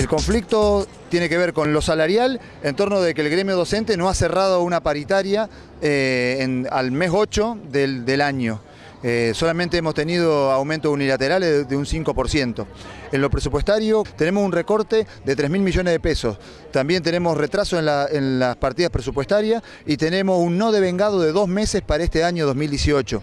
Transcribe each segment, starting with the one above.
El conflicto tiene que ver con lo salarial en torno de que el gremio docente no ha cerrado una paritaria eh, al mes 8 del, año. Eh, solamente hemos tenido aumentos unilaterales de, un 5%. En lo presupuestario tenemos un recorte de 3 mil millones de pesos. También tenemos retraso en, la- en las partidas presupuestarias y tenemos un no devengado de dos meses para este año 2018.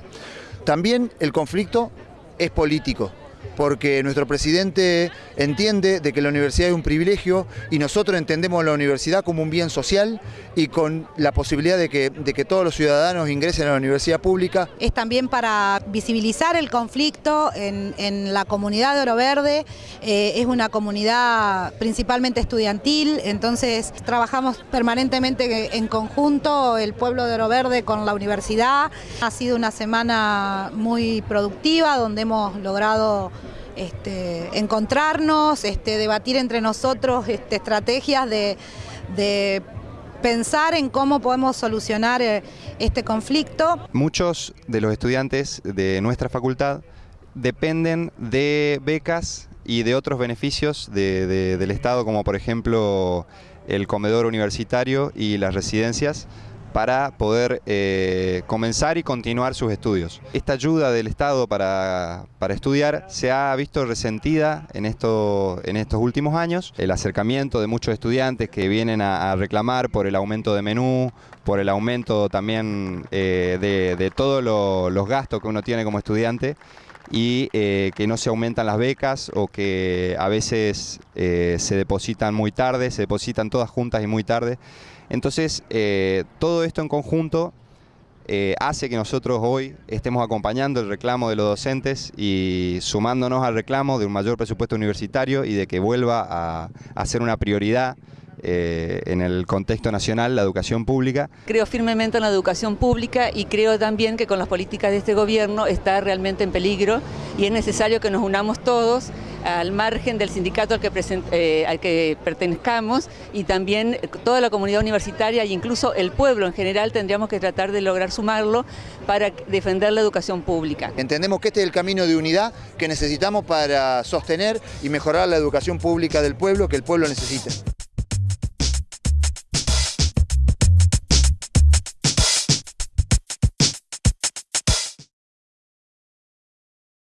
También el conflicto es político porque nuestro presidente entiende de que la universidad es un privilegio y nosotros entendemos la universidad como un bien social y con la posibilidad de que, de que todos los ciudadanos ingresen a la universidad pública. Es también para visibilizar el conflicto en, en la comunidad de Oro Verde. Eh, es una comunidad principalmente estudiantil, entonces trabajamos permanentemente en conjunto el pueblo de Oro Verde con la universidad. Ha sido una semana muy productiva donde hemos logrado este, encontrarnos, este, debatir entre nosotros este, estrategias de, pensar en cómo podemos solucionar eh, este conflicto. Muchos de los estudiantes de nuestra facultad dependen de becas y de otros beneficios de- de- del Estado, como por ejemplo el comedor universitario y las residencias, para poder eh, comenzar y continuar sus estudios. Esta ayuda del Estado para, para estudiar se ha visto resentida en, esto, en estos últimos años. El acercamiento de muchos estudiantes que vienen a, reclamar por el aumento de menú, por el aumento también eh, de, de todos lo- los gastos que uno tiene como estudiante y eh, que no se aumentan las becas o que a veces eh, se depositan muy tarde, se depositan todas juntas y muy tarde. Entonces, eh, todo esto en conjunto hace que nosotros hoy estemos acompañando el reclamo de los docentes y sumándonos al reclamo de un mayor presupuesto universitario y de que vuelva a ser una prioridad eh, en el contexto nacional la educación pública. Creo firmemente en la educación pública y creo también que con las políticas de este gobierno está realmente en peligro y es necesario que nos unamos todos al margen del sindicato al que, eh, al que pertenezcamos y también toda la comunidad universitaria e incluso el pueblo en general tendríamos que tratar de lograr sumarlo para defender la educación pública. Entendemos que este es el camino de unidad que necesitamos para sostener y mejorar la educación pública del pueblo que el pueblo necesita.